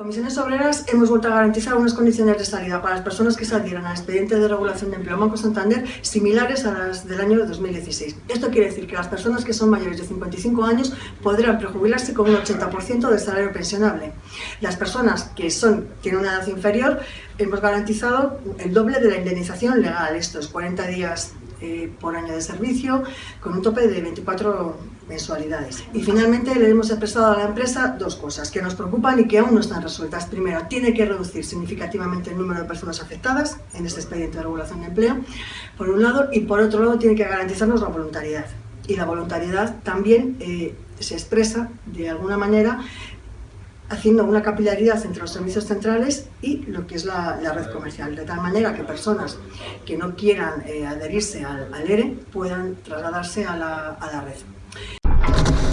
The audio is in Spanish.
Comisiones Obreras hemos vuelto a garantizar unas condiciones de salida para las personas que se adhieran al expediente de regulación de empleo Banco Santander similares a las del año 2016. Esto quiere decir que las personas que son mayores de 55 años podrán prejubilarse con un 80% del salario pensionable. Las personas que son, tienen una edad inferior hemos garantizado el doble de la indemnización legal, estos 40 días eh, por año de servicio, con un tope de 24 mensualidades. Y finalmente le hemos expresado a la empresa dos cosas que nos preocupan y que aún no están resueltas. Primero, tiene que reducir significativamente el número de personas afectadas en este expediente de regulación de empleo, por un lado, y por otro lado tiene que garantizarnos la voluntariedad. Y la voluntariedad también eh, se expresa de alguna manera haciendo una capilaridad entre los servicios centrales y lo que es la, red comercial, de tal manera que personas que no quieran eh, adherirse al, ERE puedan trasladarse a la, a la red.